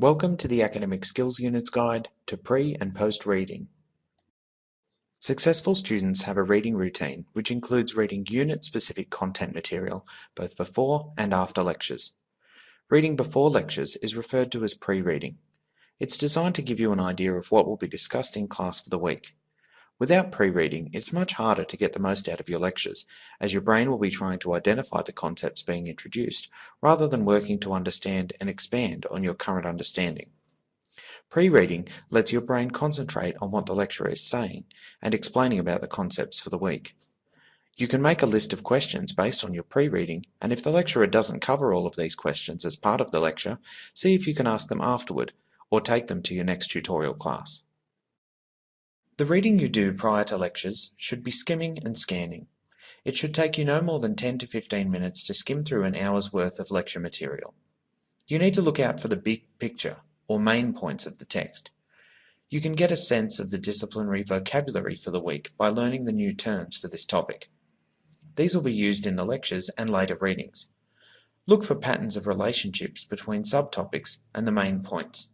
Welcome to the Academic Skills Units Guide to Pre and Post Reading. Successful students have a reading routine which includes reading unit-specific content material both before and after lectures. Reading before lectures is referred to as pre-reading. It's designed to give you an idea of what will be discussed in class for the week. Without pre-reading, it's much harder to get the most out of your lectures, as your brain will be trying to identify the concepts being introduced, rather than working to understand and expand on your current understanding. Pre-reading lets your brain concentrate on what the lecturer is saying and explaining about the concepts for the week. You can make a list of questions based on your pre-reading, and if the lecturer doesn't cover all of these questions as part of the lecture, see if you can ask them afterward, or take them to your next tutorial class. The reading you do prior to lectures should be skimming and scanning. It should take you no more than 10 to 15 minutes to skim through an hour's worth of lecture material. You need to look out for the big picture, or main points of the text. You can get a sense of the disciplinary vocabulary for the week by learning the new terms for this topic. These will be used in the lectures and later readings. Look for patterns of relationships between subtopics and the main points.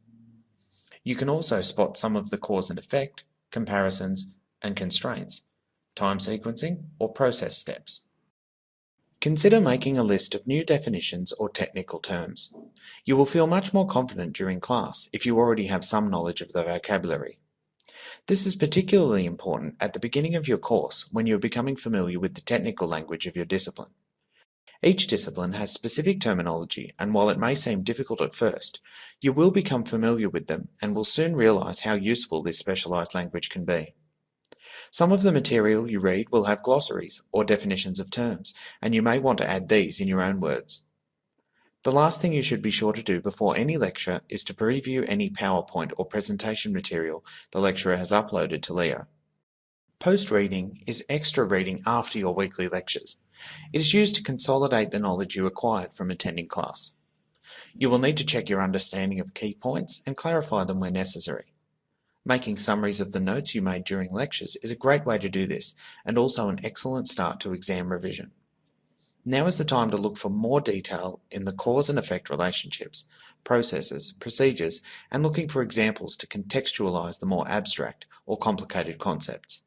You can also spot some of the cause and effect, comparisons, and constraints, time sequencing, or process steps. Consider making a list of new definitions or technical terms. You will feel much more confident during class if you already have some knowledge of the vocabulary. This is particularly important at the beginning of your course when you are becoming familiar with the technical language of your discipline. Each discipline has specific terminology and while it may seem difficult at first, you will become familiar with them and will soon realize how useful this specialized language can be. Some of the material you read will have glossaries or definitions of terms, and you may want to add these in your own words. The last thing you should be sure to do before any lecture is to preview any PowerPoint or presentation material the lecturer has uploaded to Leo. Post-reading is extra reading after your weekly lectures. It is used to consolidate the knowledge you acquired from attending class. You will need to check your understanding of key points and clarify them where necessary. Making summaries of the notes you made during lectures is a great way to do this and also an excellent start to exam revision. Now is the time to look for more detail in the cause and effect relationships, processes, procedures, and looking for examples to contextualize the more abstract or complicated concepts.